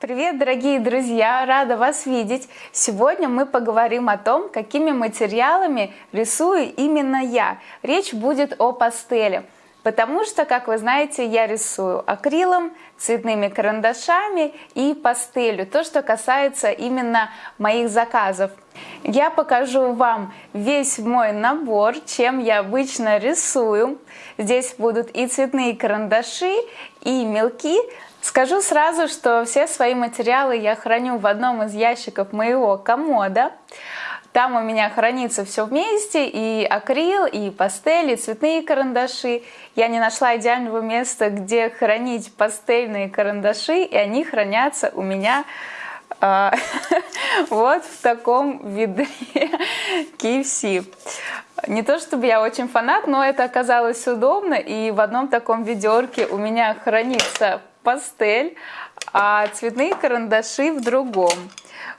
Привет, дорогие друзья! Рада вас видеть! Сегодня мы поговорим о том, какими материалами рисую именно я. Речь будет о пастели. Потому что, как вы знаете, я рисую акрилом, цветными карандашами и пастелью. То, что касается именно моих заказов. Я покажу вам весь мой набор, чем я обычно рисую. Здесь будут и цветные карандаши, и мелки. Скажу сразу, что все свои материалы я храню в одном из ящиков моего комода. Там у меня хранится все вместе, и акрил, и пастель, и цветные карандаши. Я не нашла идеального места, где хранить пастельные карандаши, и они хранятся у меня э, вот в таком ведре KFC. Не то чтобы я очень фанат, но это оказалось удобно, и в одном таком ведерке у меня хранится пастель, а цветные карандаши в другом.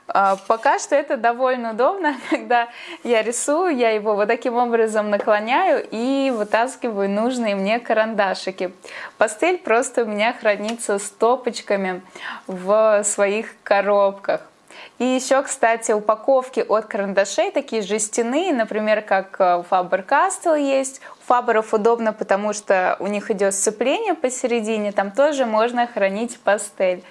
А, пока что это довольно удобно, когда я рисую, я его вот таким образом наклоняю и вытаскиваю нужные мне карандашики. Пастель просто у меня хранится стопочками в своих коробках. И еще, кстати, упаковки от карандашей такие жестяные, например, как э, Faber-Castell есть. Фаберов удобно, потому что у них идет сцепление посередине, там тоже можно хранить пастель.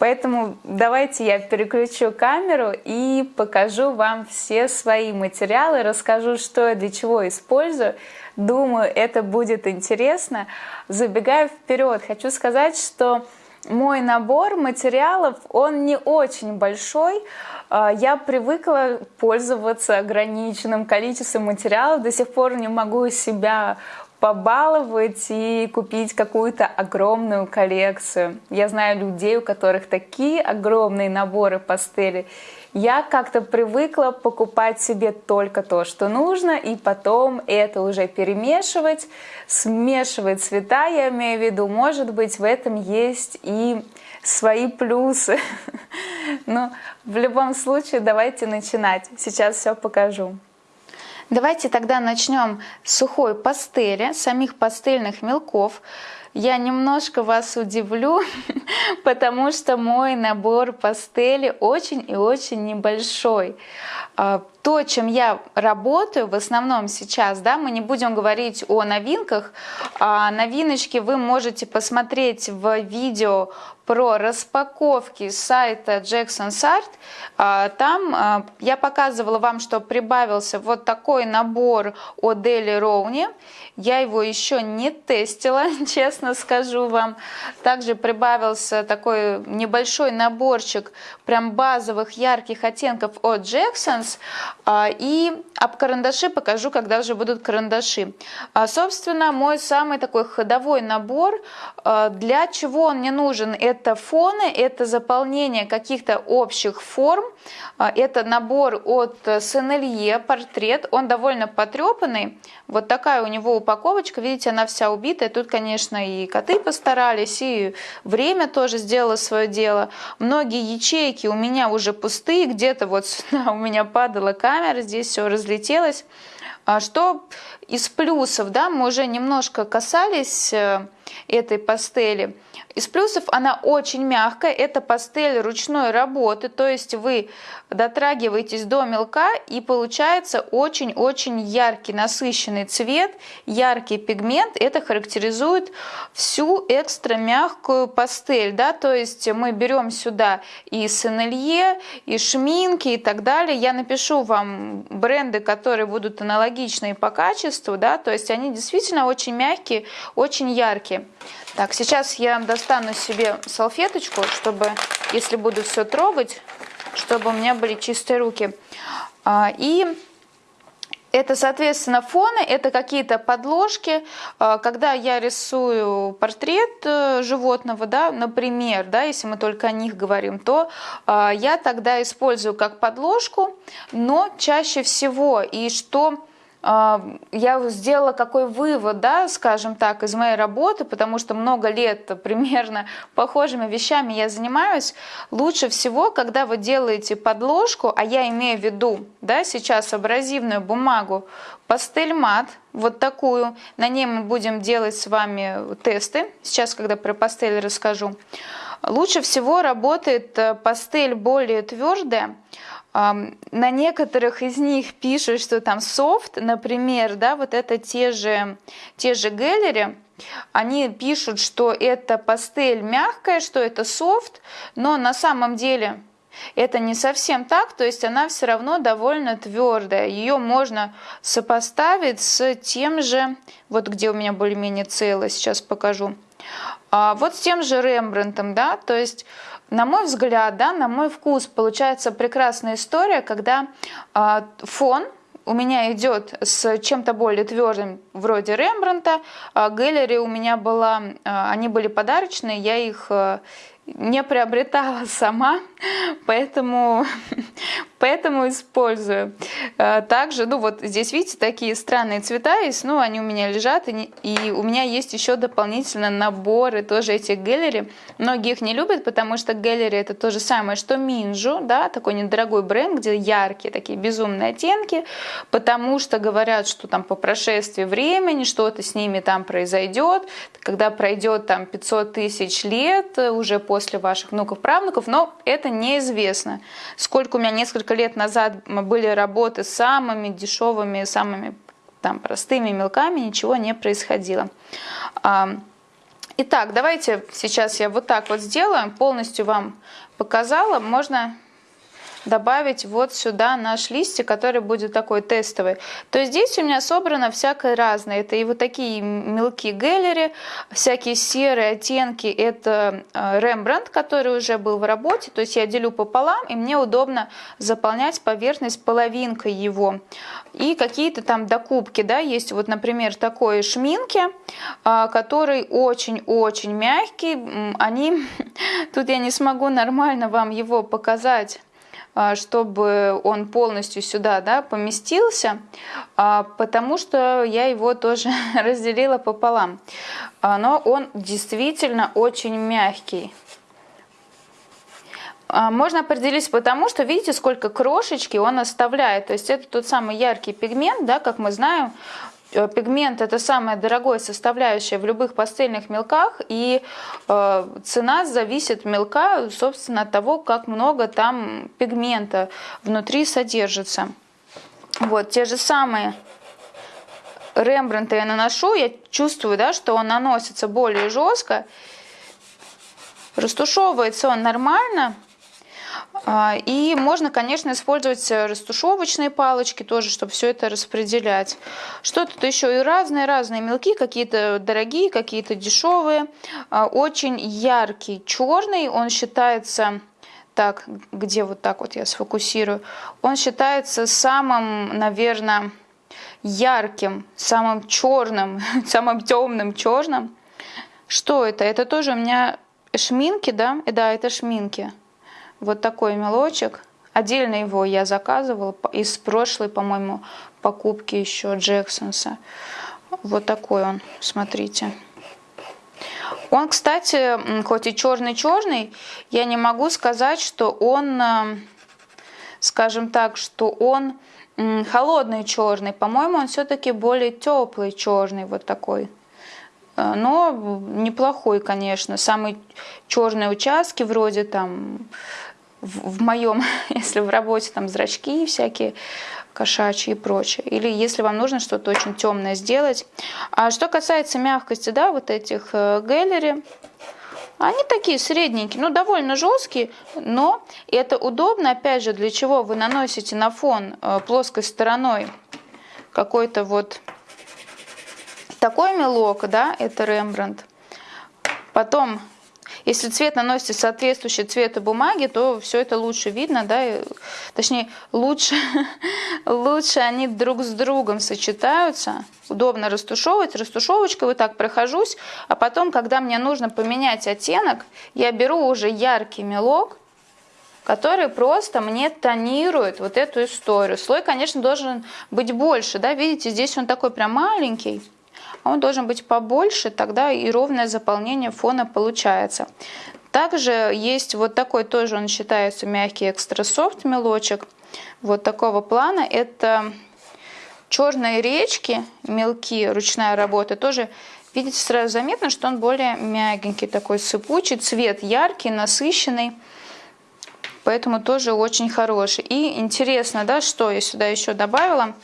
Поэтому давайте я переключу камеру и покажу вам все свои материалы, расскажу, что я для чего использую. Думаю, это будет интересно. Забегая вперед, хочу сказать, что мой набор материалов, он не очень большой. А, я привыкла пользоваться ограниченным количеством материалов, до сих пор не могу себя побаловать и купить какую-то огромную коллекцию. Я знаю людей, у которых такие огромные наборы пастели. Я как-то привыкла покупать себе только то, что нужно, и потом это уже перемешивать, смешивать цвета, я имею в виду. Может быть, в этом есть и свои плюсы. Но в любом случае давайте начинать. Сейчас все покажу. Давайте тогда начнем с сухой пастели, самих пастельных мелков. Я немножко вас удивлю, потому что мой набор пастели очень и очень небольшой. А, то, чем я работаю в основном сейчас, да, мы не будем говорить о новинках. А новиночки вы можете посмотреть в видео про распаковки сайта Jackson's Art. А, там а, я показывала вам, что прибавился вот такой набор от Дели Роуни. Я его еще не тестила, честно скажу вам. Также прибавился такой небольшой наборчик прям базовых ярких оттенков от Jackson's. А, и об карандаши покажу, когда уже будут карандаши. Собственно, мой самый такой ходовой набор. Для чего он мне нужен? Это это фоны, это заполнение каких-то общих форм, а, это набор от Сенелье, портрет, он довольно потрепанный, вот такая у него упаковочка, видите, она вся убитая, тут, конечно, и коты постарались, и время тоже сделало свое дело, многие ячейки у меня уже пустые, где-то вот у меня падала камера, здесь все разлетелось, а что из плюсов, да, мы уже немножко касались э, этой пастели, из плюсов она очень мягкая, это пастель ручной работы, то есть вы дотрагиваетесь до мелка и получается очень-очень яркий насыщенный цвет, яркий пигмент. Это характеризует всю экстра мягкую пастель, да, то есть мы берем сюда и сенелье, и шминки и так далее. Я напишу вам бренды, которые будут аналогичные по качеству, да, то есть они действительно очень мягкие, очень яркие. Так, сейчас я достану себе салфеточку, чтобы, если буду все трогать, чтобы у меня были чистые руки. А, и это, соответственно, фоны, это какие-то подложки. А, когда я рисую портрет э, животного, да, например, да, если мы только о них говорим, то а, я тогда использую как подложку, но чаще всего, и что я сделала какой вывод, да, скажем так, из моей работы, потому что много лет примерно похожими вещами я занимаюсь. Лучше всего, когда вы делаете подложку, а я имею в виду, да, сейчас абразивную бумагу, пастель мат, вот такую, на ней мы будем делать с вами тесты, сейчас, когда про пастель расскажу. Лучше всего работает э, пастель более твердая. На некоторых из них пишут, что там софт, например, да, вот это те же, те же гэллери, они пишут, что это пастель мягкая, что это софт, но на самом деле это не совсем так, то есть она все равно довольно твердая. Ее можно сопоставить с тем же, вот где у меня более-менее целое, сейчас покажу. А вот с тем же Рембрандтом, да, то есть на мой взгляд, да, на мой вкус получается прекрасная история, когда а, фон у меня идет с чем-то более твердым, вроде Рембранта. А Гэллери у меня была, а, они были подарочные, я их а, не приобретала сама, поэтому, поэтому использую. А, также, ну вот здесь, видите, такие странные цвета есть, ну они у меня лежат, и, и у меня есть еще дополнительно наборы тоже этих гэллери. Многие их не любят, потому что гэллери это то же самое, что Минжу, да, такой недорогой бренд, где яркие такие безумные оттенки, потому что говорят, что там по прошествии времени что-то с ними там произойдет, когда пройдет там 500 тысяч лет уже после после ваших внуков-правнуков, но это неизвестно. Сколько у меня несколько лет назад были работы с самыми дешевыми, самыми там простыми мелками, ничего не происходило. Итак, давайте сейчас я вот так вот сделаю, полностью вам показала. Можно добавить вот сюда наш листик, который будет такой тестовый. То здесь у меня собрано всякое разное. Это и вот такие мелкие гэллери, всякие серые оттенки. Это Рембрандт, который уже был в работе. То есть я делю пополам, и мне удобно заполнять поверхность половинкой его. И какие-то там докупки, да, есть вот, например, такой шминки, а, который очень-очень мягкий. Они, тут я не смогу нормально вам его показать чтобы он полностью сюда да, поместился, а, потому что я его тоже разделила пополам. А, но он действительно очень мягкий. Можно определить потому, что видите, сколько крошечки он оставляет. То есть это тот самый яркий пигмент, да, как мы знаем, пигмент это самая дорогая составляющая в любых пастельных мелках, и э, цена зависит мелка, собственно, от того, как много там пигмента внутри содержится. Вот, те же самые Рембрандта я наношу, я чувствую, да, что он наносится более жестко, растушевывается он нормально, и можно, конечно, использовать э, растушевочные палочки тоже, чтобы все это распределять. Что тут еще? И разные-разные мелки, какие-то дорогие, какие-то дешевые. А, очень яркий черный, он считается так, где вот так вот я сфокусирую, он считается самым, наверное, ярким, самым черным, самым темным черным. Что это? Это тоже у меня шминки, да? Да, это шминки. Вот такой мелочек. Отдельно его я заказывала из прошлой, по-моему, покупки еще Джексонса. Вот такой он, смотрите. Он, кстати, хоть и черный-черный, я не могу сказать, что он, э, скажем так, что он холодный черный. По-моему, он все-таки более теплый черный, вот такой. Э, но неплохой, конечно. Самые черные участки, вроде там в, в моем, если в работе там зрачки всякие кошачьи и прочее. Или если вам нужно что-то очень темное сделать. А что касается мягкости, да, вот этих э, гэллери, они такие средненькие, ну довольно жесткие, но это удобно, опять же, для чего вы наносите на фон э, плоской стороной какой-то вот такой мелок, да, это Рембрандт. Потом если цвет наносите соответствующий цвету бумаги, то все это лучше видно, да, и, точнее, лучше, лучше они друг с другом сочетаются. Удобно растушевывать, растушевочкой вот так прохожусь, а потом, когда мне нужно поменять оттенок, я беру уже яркий мелок, который просто мне тонирует вот эту историю. Слой, конечно, должен быть больше, да, видите, здесь он такой прям маленький, он должен быть побольше, тогда и ровное заполнение фона получается. Также есть вот такой тоже, он считается мягкий экстра софт мелочек, вот такого плана. Это черные речки, мелкие, ручная работа, тоже видите, сразу заметно, что он более мягенький, такой сыпучий, цвет яркий, насыщенный. Поэтому тоже очень хороший. И интересно, да, что я сюда еще добавила.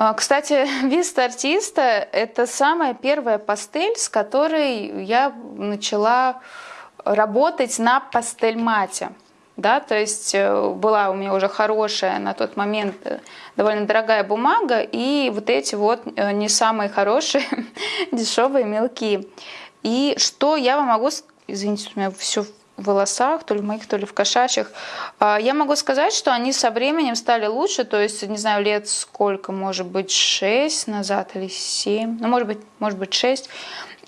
А, кстати, вист артиста – это самая первая пастель, с которой я начала работать на пастель-мате. Да, то есть э, была у меня уже хорошая на тот момент э, довольно дорогая бумага и вот эти вот э, не самые хорошие дешевые мелки. И что я вам могу, извините, у меня все волосах, то ли в моих, то ли в кошачьих. А, я могу сказать, что они со временем стали лучше, то есть, не знаю, лет сколько, может быть, 6 назад или 7, ну, может быть, может быть, 6.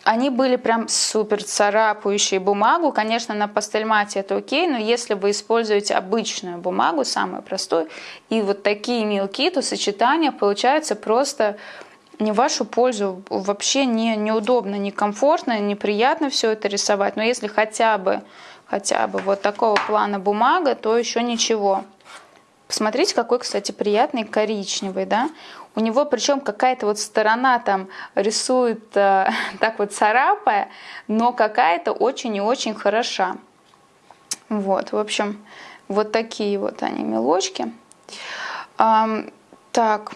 Они были прям супер царапающие бумагу. Конечно, на пастельмате это окей, но если вы используете обычную бумагу, самую простую, и вот такие мелки, то сочетание получается просто не вашу пользу, вообще не, неудобно, некомфортно, неприятно все это рисовать. Но если хотя бы хотя бы вот такого плана бумага, то еще ничего. Посмотрите, какой, кстати, приятный коричневый, да? У него причем какая-то вот сторона там рисует э, так вот царапая, но какая-то очень и очень хороша. Вот, в общем, вот такие вот они мелочки. Эм, так,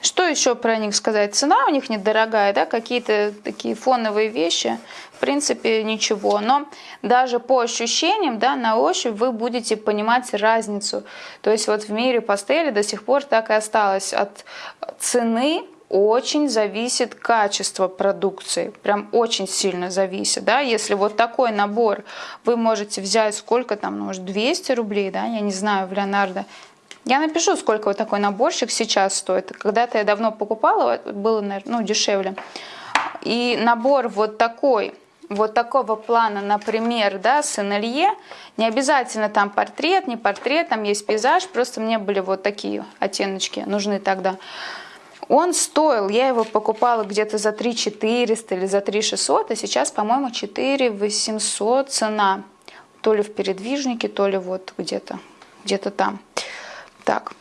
что еще про них сказать? Цена у них недорогая, да, какие-то такие фоновые вещи, в принципе, ничего. Но даже по ощущениям, да, на ощупь вы будете понимать разницу. То есть вот в мире пастели до сих пор так и осталось. От цены очень зависит качество продукции, прям очень сильно зависит, да, если вот такой набор вы можете взять сколько там, ну, может 200 рублей, да, я не знаю, в Леонардо, я напишу, сколько вот такой наборчик сейчас стоит. Когда-то я давно покупала, было, наверное, ну, дешевле. И набор вот такой, вот такого плана, например, да, с НЛЕ, не обязательно там портрет, не портрет, там есть пейзаж, просто мне были вот такие оттеночки нужны тогда. Он стоил, я его покупала где-то за 3 400 или за 3 600, а сейчас, по-моему, 4 800 цена. То ли в передвижнике, то ли вот где-то, где-то там. Так.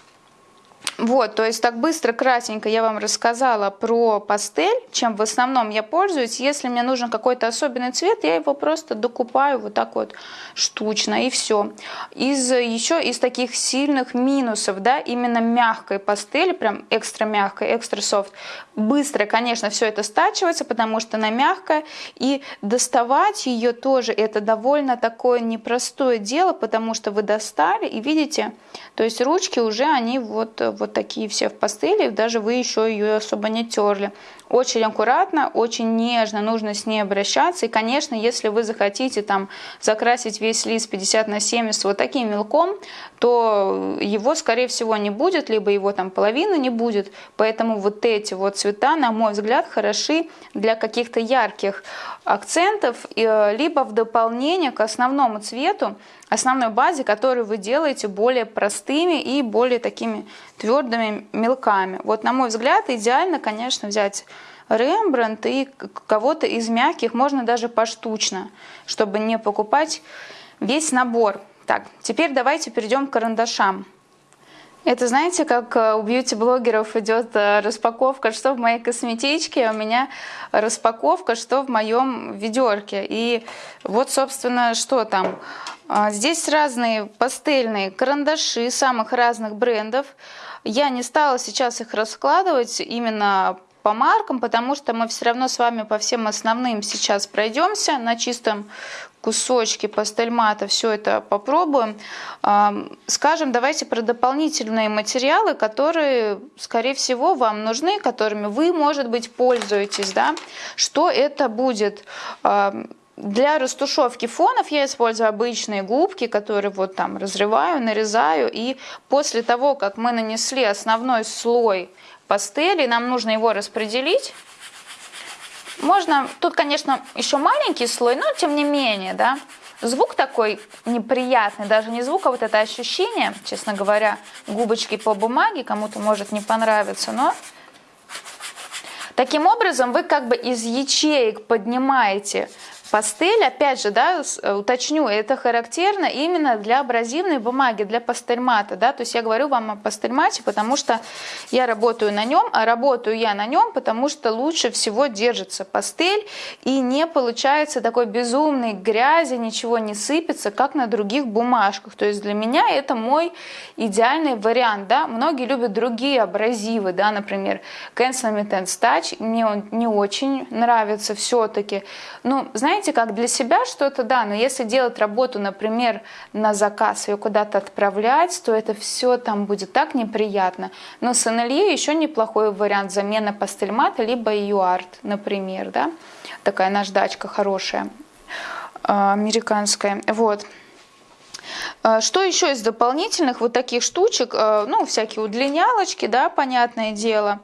Вот, то есть так быстро, кратенько я вам рассказала про пастель, чем в основном я пользуюсь. Если мне нужен какой-то особенный цвет, я его просто докупаю вот так вот штучно и все. Из еще из таких сильных минусов, да, именно мягкой пастели, прям экстра мягкой, экстра софт, быстро, конечно, все это стачивается, потому что она мягкая, и доставать ее тоже это довольно такое непростое дело, потому что вы достали и видите, то есть ручки уже они вот вот такие все в пастели, даже вы еще ее особо не терли. Очень аккуратно, очень нежно нужно с ней обращаться. И, конечно, если вы захотите там закрасить весь лист 50 на 70 вот таким мелком, то его, скорее всего, не будет, либо его там половины не будет. Поэтому вот эти вот цвета, на мой взгляд, хороши для каких-то ярких акцентов, э, либо в дополнение к основному цвету, основной базе, которую вы делаете более простыми и более такими твердыми мелками. Вот, на мой взгляд, идеально, конечно, взять Рембрандт и кого-то из мягких, можно даже поштучно, чтобы не покупать весь набор. Так, теперь давайте перейдем к карандашам. Это, знаете, как э, у бьюти-блогеров идет э, распаковка, что в моей косметичке, а у меня распаковка, что в моем ведерке. И вот, собственно, что там. А, здесь разные пастельные карандаши самых разных брендов. Я не стала сейчас их раскладывать именно по маркам, потому что мы все равно с вами по всем основным сейчас пройдемся на чистом кусочки пастельмата, все это попробуем. Скажем, давайте про дополнительные материалы, которые, скорее всего, вам нужны, которыми вы, может быть, пользуетесь. Да? Что это будет? Для растушевки фонов я использую обычные губки, которые вот там разрываю, нарезаю. И после того, как мы нанесли основной слой пастели, нам нужно его распределить. Можно, тут, конечно, еще маленький слой, но тем не менее, да, звук такой неприятный, даже не звук, а вот это ощущение, честно говоря, губочки по бумаге, кому-то может не понравиться, но таким образом вы как бы из ячеек поднимаете Пастель, опять же, да, э, уточню, это характерно именно для абразивной бумаги, для пастельмата, да, то есть я говорю вам о пастельмате, потому что я работаю на нем, а работаю я на нем, потому что лучше всего держится пастель и не получается такой безумной грязи, ничего не сыпется, как на других бумажках, то есть для меня это мой идеальный вариант, да, многие любят другие абразивы, да, например, Cancel Intense Touch, мне он не очень нравится все-таки, ну, знаете, как для себя что-то, да, но если делать работу, например, на заказ, ее куда-то отправлять, то это все там будет так неприятно, но с еще неплохой вариант замена пастельмата, либо юарт, например, да, такая наждачка хорошая, а, американская, вот. А, что еще из дополнительных вот таких штучек, а, ну, всякие удлинялочки, да, понятное дело,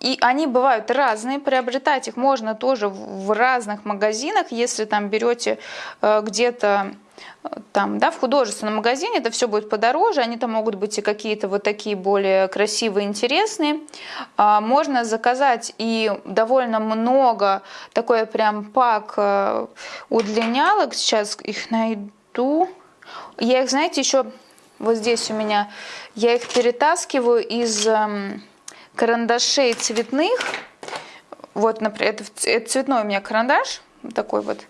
и они бывают разные, приобретать их можно тоже в разных магазинах, если там берете где-то там, да, в художественном магазине это все будет подороже, они там могут быть и какие-то вот такие более красивые, интересные. А, можно заказать и довольно много, такой прям пак э, удлинялок, сейчас их найду. Я их, знаете, еще вот здесь у меня, я их перетаскиваю из эм, карандашей цветных. Вот, например, это, это цветной у меня карандаш, такой вот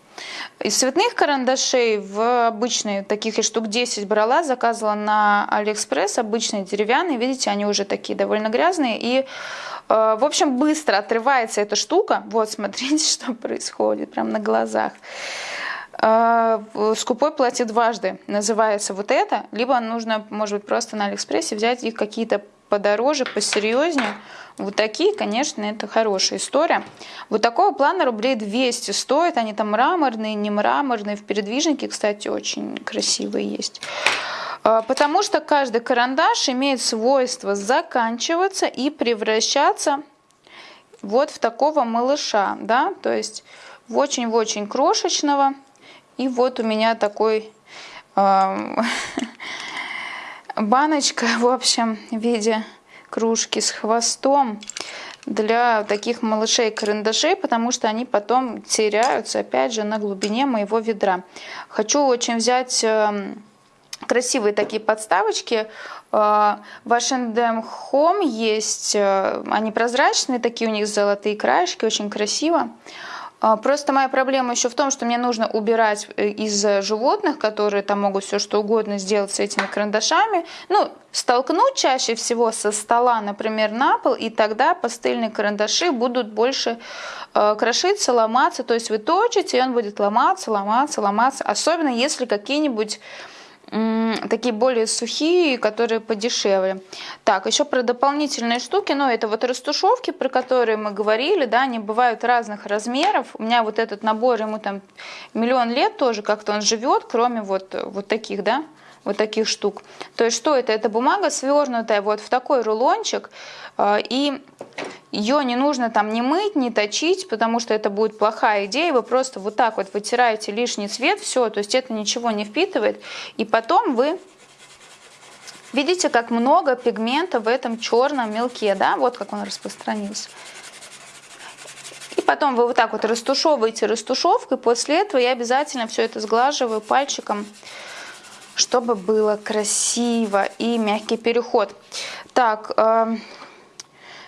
из цветных карандашей в обычные, таких и штук 10 брала, заказывала на Алиэкспресс, обычные деревянные, видите, они уже такие довольно грязные. И, э, в общем, быстро отрывается эта штука. Вот, смотрите, что происходит, прям на глазах. Э, скупой платит дважды, называется вот это. Либо нужно, может быть, просто на Алиэкспрессе взять их какие-то подороже, посерьезнее. Вот такие, конечно, это хорошая история. Вот такого плана рублей 200 стоит. Они там мраморные, не мраморные. В передвижнике, кстати, очень красивые есть. А, потому что каждый карандаш имеет свойство заканчиваться и превращаться вот в такого малыша. Да? То есть в очень-очень крошечного. И вот у меня такой баночка, в общем, в виде кружки с хвостом для таких малышей карандашей, потому что они потом теряются, опять же, на глубине моего ведра. Хочу очень взять эм, красивые такие подставочки. Э, в H&M Home есть, э, они прозрачные, такие у них золотые краешки, очень красиво. А, просто моя проблема еще в том, что мне нужно убирать э, из животных, которые там могут все что угодно сделать с этими карандашами. Ну, столкнуть чаще всего со стола, например, на пол, и тогда пастельные карандаши будут больше э, крошиться, ломаться. То есть вы точите, и он будет ломаться, ломаться, ломаться. Особенно если какие-нибудь такие более сухие, которые подешевле. Так, еще про дополнительные штуки, но это вот растушевки, про которые мы говорили, да, они бывают разных размеров. У меня вот этот набор, ему там миллион лет тоже как-то он живет, кроме вот, вот таких, да, вот таких штук. То есть что это? Это бумага свернутая вот в такой рулончик, и ее не нужно там не мыть, не точить, потому что это будет плохая идея. Вы просто вот так вот вытираете лишний цвет, все, то есть это ничего не впитывает. И потом вы видите, как много пигмента в этом черном мелке, да, вот как он распространился. И потом вы вот так вот растушевываете растушевкой, после этого я обязательно все это сглаживаю пальчиком чтобы было красиво и мягкий переход. Так, э,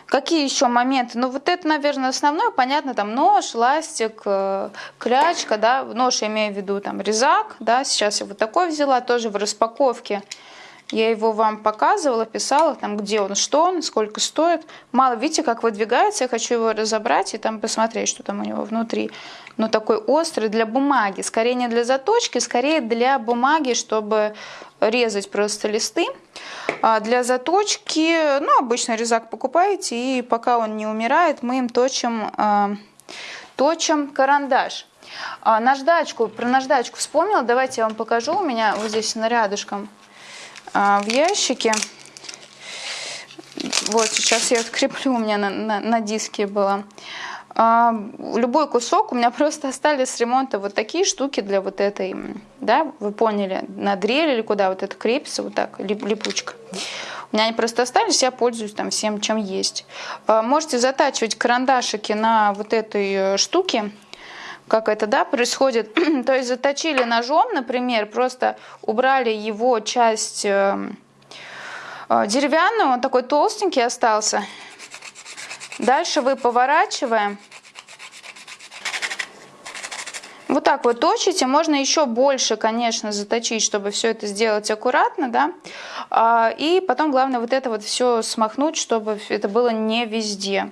какие еще моменты? Ну, вот это, наверное, основное. Понятно, там нож, ластик, э, клячка, да. Нож я имею в виду там резак, да. Сейчас я вот такой взяла, тоже в распаковке. Я его вам показывала, писала, там, где он, что он, сколько стоит. Мало, видите, как выдвигается. Я хочу его разобрать и там посмотреть, что там у него внутри. Но такой острый для бумаги. Скорее не для заточки, скорее для бумаги, чтобы резать просто листы. А для заточки, ну, обычно резак покупаете, и пока он не умирает, мы им точим, э, точим карандаш. А наждачку, про наждачку вспомнила, давайте я вам покажу. У меня вот здесь рядышком а, в ящике. Вот, сейчас я откреплю, у меня на, на, на диске было. Любой кусок, у меня просто остались с ремонта вот такие штуки для вот этой, да, вы поняли, на дрель или куда вот это крепится, вот так, лип, липучка. У меня они просто остались, я пользуюсь там всем, чем есть. А, можете затачивать карандашики на вот этой э, штуке, как это, да, происходит. То есть заточили ножом, например, просто убрали его часть э, э, деревянную, он такой толстенький остался. Дальше вы поворачиваем. Вот так вот точите, можно еще больше, конечно, заточить, чтобы все это сделать аккуратно, да, а, и потом главное вот это вот все смахнуть, чтобы это было не везде.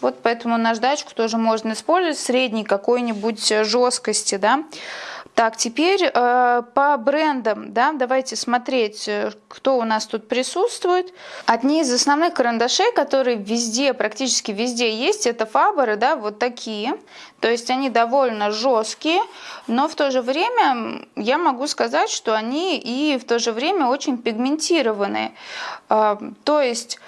Вот поэтому наждачку тоже можно использовать средней какой-нибудь жесткости, да. Так, теперь э, по брендам, да, давайте смотреть, э, кто у нас тут присутствует. Одни из основных карандашей, которые везде, практически везде есть, это фаберы, да, вот такие. То есть они довольно жесткие, но в то же время я могу сказать, что они и в то же время очень пигментированные. Э, то есть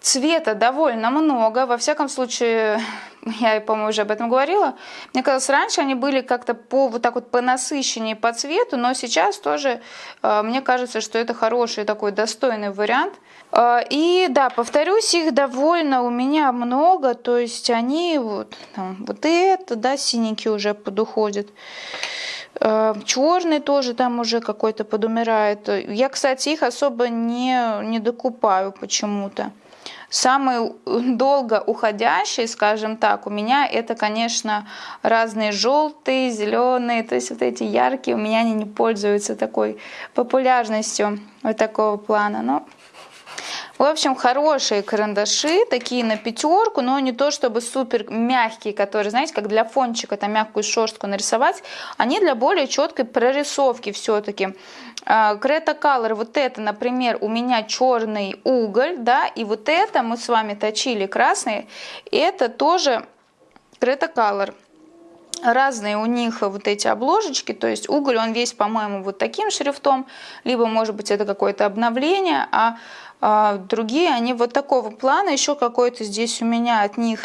цвета довольно много. Во всяком случае, я, по-моему, уже об этом говорила. Мне казалось, раньше они были как-то по вот так вот по насыщеннее по цвету, но сейчас тоже э, мне кажется, что это хороший такой достойный вариант. Э, и да, повторюсь, их довольно у меня много, то есть они вот, там, вот это, да, синенький уже подуходит. Э, Черный тоже там уже какой-то подумирает. Я, кстати, их особо не, не докупаю почему-то. Самый долго уходящий, скажем так, у меня это, конечно, разные желтые, зеленые, то есть вот эти яркие, у меня они не пользуются такой популярностью вот такого плана. Но в общем, хорошие карандаши, такие на пятерку, но не то чтобы супер мягкие, которые, знаете, как для фончика, там мягкую шерстку нарисовать. Они для более четкой прорисовки все-таки. Крета Color, вот это, например, у меня черный уголь, да, и вот это мы с вами точили красный, это тоже Крета Color. Разные у них вот эти обложечки, то есть уголь, он весь, по-моему, вот таким шрифтом, либо, может быть, это какое-то обновление, а а другие, они вот такого плана. Еще какой-то здесь у меня от них,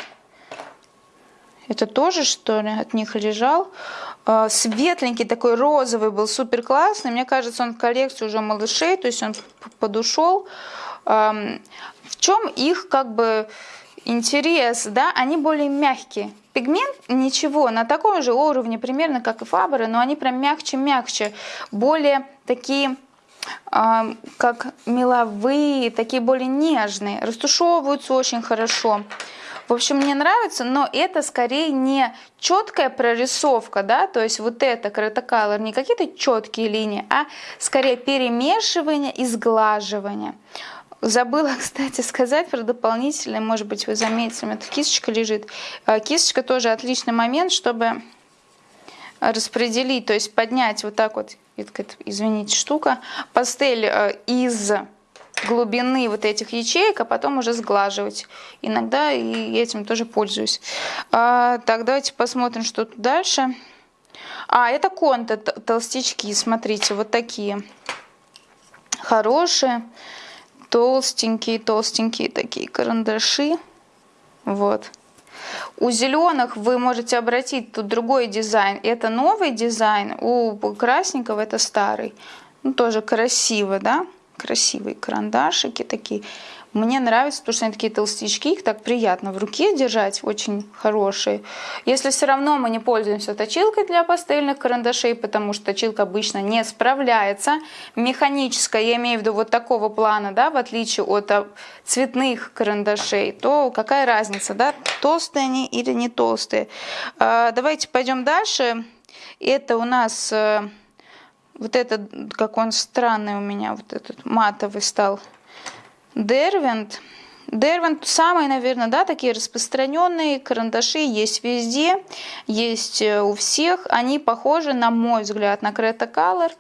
это тоже что ли, от них лежал. А, светленький такой розовый был, супер классный. Мне кажется, он в коллекции уже малышей, то есть он подушел. В чем их как бы интерес, да, они более мягкие. Пигмент ничего, на таком же уровне примерно, как и фабры, но они прям мягче-мягче, более такие как меловые, такие более нежные, растушевываются очень хорошо. В общем, мне нравится, но это скорее не четкая прорисовка, да, то есть вот это Color, не какие-то четкие линии, а скорее перемешивание и сглаживание. Забыла, кстати, сказать про дополнительное, может быть, вы заметили, у меня кисточка лежит. А, кисточка тоже отличный момент, чтобы распределить, то есть поднять вот так вот извините, штука, пастель э, из глубины вот этих ячеек, а потом уже сглаживать. Иногда и этим тоже пользуюсь. А, так, давайте посмотрим, что тут дальше. А, это конты толстячки, смотрите, вот такие. Хорошие, толстенькие, толстенькие такие карандаши. Вот. У зеленых вы можете обратить тут другой дизайн. Это новый дизайн, у красненького это старый. Ну, тоже красиво, да? Красивые карандашики такие. Мне нравится, потому что они такие толстячки, их так приятно в руке держать, очень хорошие. Если все равно мы не пользуемся точилкой для пастельных карандашей, потому что точилка обычно не справляется, механическая, я имею в виду вот такого плана, да, в отличие от а, цветных карандашей, то какая разница, да, толстые они или не толстые. А, давайте пойдем дальше. Это у нас э, вот этот, как он странный у меня, вот этот матовый стал Дервинт. Дервинт самые, наверное, да, такие распространенные карандаши есть везде, есть э, у всех. Они похожи, на мой взгляд, на Creta Color.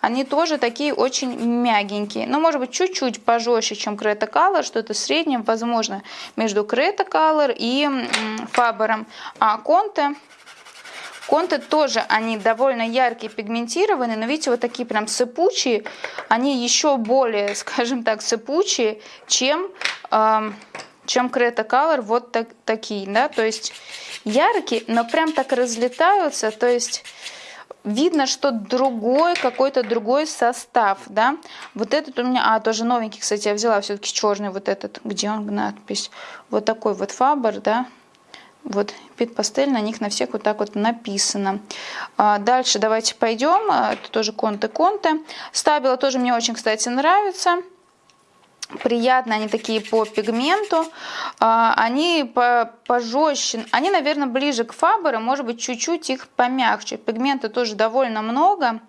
Они тоже такие очень мягенькие. Но, может быть, чуть-чуть пожестче, чем Creta Color, что-то среднее, возможно, между Creta Color и Faber. А Conte Конты тоже, они довольно яркие, пигментированные, но видите, вот такие прям сыпучие, они еще более, скажем так, сыпучие, чем, э, чем Creta Color, вот так, такие, да, то есть яркие, но прям так разлетаются, то есть видно, что другой, какой-то другой состав, да. Вот этот у меня, а, тоже новенький, кстати, я взяла все-таки черный вот этот, где он, надпись, вот такой вот Фабер, да, Вот, Пит Пастель, на них на всех вот так вот написано. А дальше давайте пойдем. А, это тоже конты-конты. Стабила тоже мне очень, кстати, нравится. Приятно, они такие по пигменту. А, они по пожестче. Они, наверное, ближе к Фаберу, может быть, чуть-чуть их помягче. Пигмента тоже довольно много.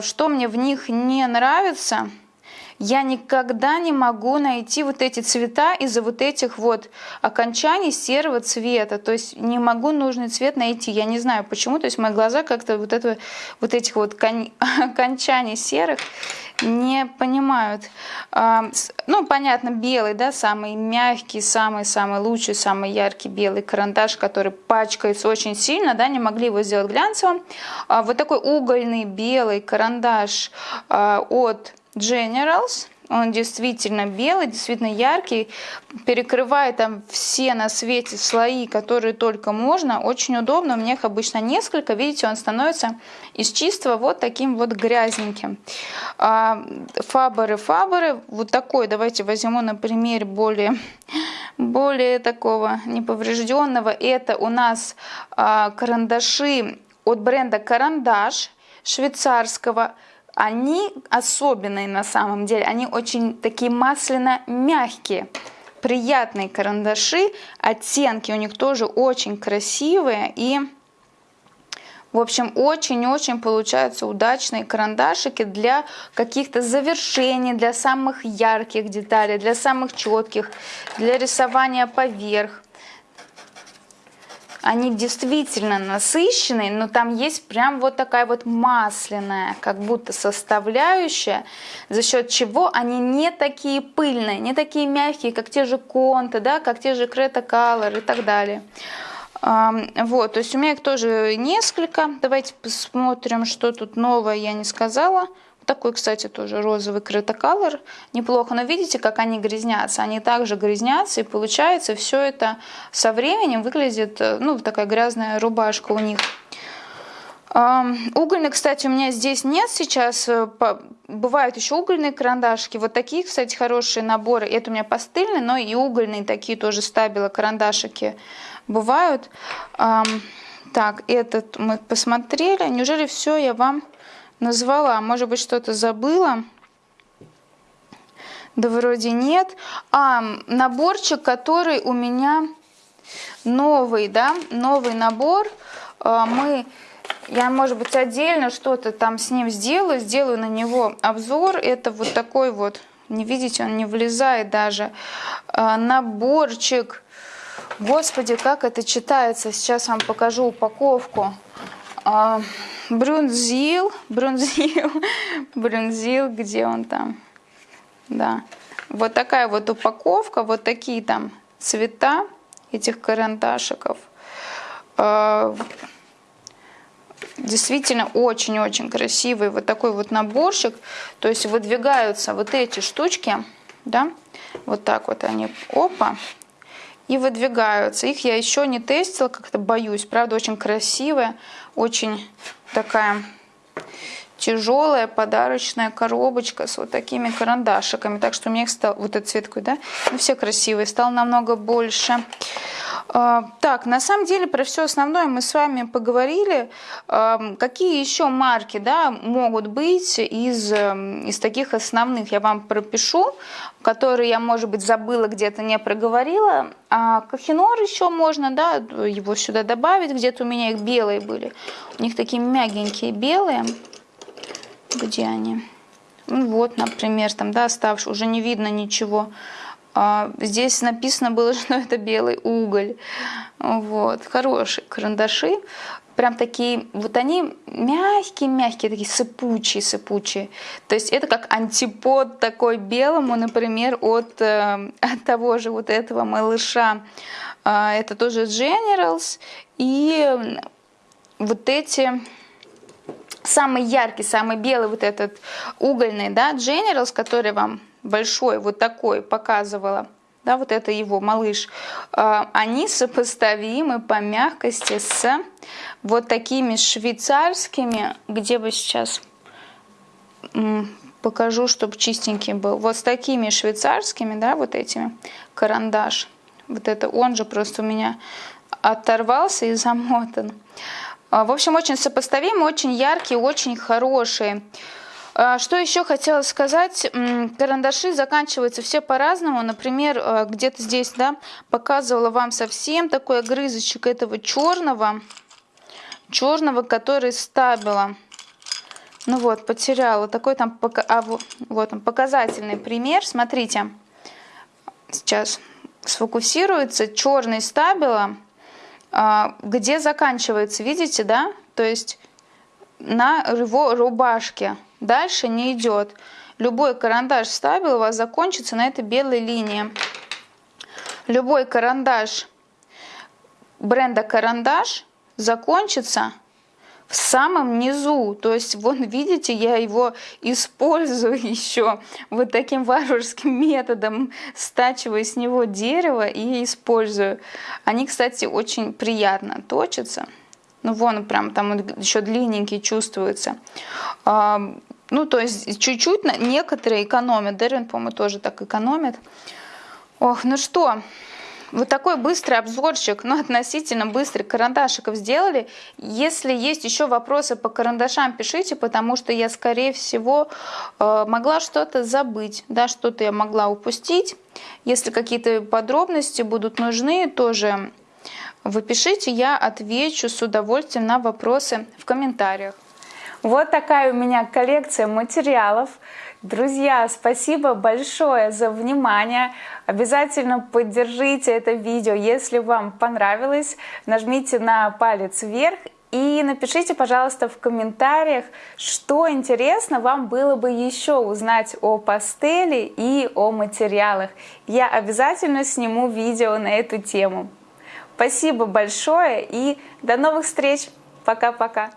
Что мне в них не нравится – я никогда не могу найти вот эти цвета из-за вот этих вот окончаний серого цвета. То есть не могу нужный цвет найти. Я не знаю почему. То есть мои глаза как-то вот, это, вот этих вот окончаний серых не понимают. А, ну, понятно, белый, да, самый мягкий, самый-самый лучший, самый яркий белый карандаш, который пачкается очень сильно, да, не могли его сделать глянцевым. А, вот такой угольный белый карандаш а, от Generals. Он действительно белый, действительно яркий, перекрывает там все на свете слои, которые только можно. Очень удобно, у меня их обычно несколько. Видите, он становится из чистого вот таким вот грязненьким. А, фаберы, фаберы, вот такой, давайте возьму на пример более, более такого неповрежденного. Это у нас а, карандаши от бренда Карандаш швейцарского они особенные на самом деле, они очень такие масляно-мягкие, приятные карандаши, оттенки у них тоже очень красивые. И... В общем, очень-очень получаются удачные карандашики для каких-то завершений, для самых ярких деталей, для самых четких, для рисования поверх они действительно насыщенные, но там есть прям вот такая вот масляная, как будто составляющая, за счет чего они не такие пыльные, не такие мягкие, как те же конты, да, как те же Крета Color и так далее. Вот, то есть у меня их тоже несколько. Давайте посмотрим, что тут новое я не сказала. Такой, кстати, тоже розовый крытоколор. Неплохо, но видите, как они грязнятся. Они также грязнятся, и получается все это со временем выглядит, э, ну, такая грязная рубашка у них. Угольный, кстати, у меня здесь нет сейчас. Э, бывают еще угольные карандашки. Вот такие, кстати, хорошие наборы. Это у меня пастельные, но и угольные такие тоже стабило карандашики бывают. Так, этот мы посмотрели. Неужели все я вам назвала. Может быть, что-то забыла. Да вроде нет. А, наборчик, который у меня новый, да, новый набор. А, мы, я, может быть, отдельно что-то там с ним сделаю, сделаю на него обзор. Это вот такой вот, не видите, он не влезает даже. А, наборчик. Господи, как это читается. Сейчас вам покажу упаковку. А, Брунзил, Брунзил, Брунзил, где он там? Да. Вот такая вот упаковка, вот такие там цвета этих карандашиков. А, действительно очень-очень красивый вот такой вот наборчик. То есть выдвигаются вот эти штучки, да, вот так вот они, опа, и выдвигаются. Их я еще не тестила, как-то боюсь. Правда, очень красивая, очень такая тяжелая подарочная коробочка с вот такими карандашиками. Так что у меня их стал, вот этот цвет да, ну все красивые, стал намного больше. А, так, на самом деле про все основное мы с вами поговорили. А, какие еще марки да, могут быть из, эм, из таких основных, я вам пропишу, которые я, может быть, забыла, где-то не проговорила. А Кахинор еще можно, да, его сюда добавить, где-то у меня их белые были. У них такие мягенькие белые. Где они? Ну вот, например, там, да, оставшие, уже не видно ничего. А, здесь написано было, что это белый уголь. Вот, хорошие карандаши. Прям такие, вот они мягкие-мягкие, такие сыпучие-сыпучие. То есть это как антипод такой белому, например, от, э, от того же вот этого малыша. А, это тоже Generals. И вот эти самый яркий, самый белый вот этот угольный, да, Generals, который вам большой, вот такой показывала, да, вот это его малыш, а, они сопоставимы по мягкости с вот такими швейцарскими, где бы сейчас покажу, чтобы чистенький был, вот с такими швейцарскими, да, вот этими, карандаш, вот это он же просто у меня оторвался и замотан. А, в общем, очень сопоставимый, очень яркий, очень хороший. А, что еще хотела сказать, карандаши заканчиваются все по-разному. Например, а, где-то здесь, да, показывала вам совсем такой огрызочек этого черного, черного, который стабила. Ну вот, потеряла. Такой там, а, вот он, показательный пример. Смотрите, сейчас сфокусируется черный стабила, где заканчивается, видите, да? То есть на его рубашке. Дальше не идет. Любой карандаш ставил у вас закончится на этой белой линии. Любой карандаш бренда карандаш закончится в самом низу. То есть, вот видите, я его использую еще вот таким варварским методом, стачиваю с него дерево и использую. Они, кстати, очень приятно точатся. Ну, вон прям там еще длинненький чувствуется. Ну, то есть чуть-чуть некоторые экономят. Дервин, по-моему, тоже так экономит. Ох, ну что, вот такой быстрый обзорчик, ну, относительно быстрый, карандашиков сделали. Если есть еще вопросы по карандашам, пишите, потому что я, скорее всего, э, могла что-то забыть, да, что-то я могла упустить. Если какие-то подробности будут нужны, тоже вы пишите, я отвечу с удовольствием на вопросы в комментариях. Вот такая у меня коллекция материалов. Друзья, спасибо большое за внимание. Обязательно поддержите это видео, если вам понравилось. Нажмите на палец вверх и напишите, пожалуйста, в комментариях, что интересно вам было бы еще узнать о пастели и о материалах. Я обязательно сниму видео на эту тему. Спасибо большое и до новых встреч. Пока-пока.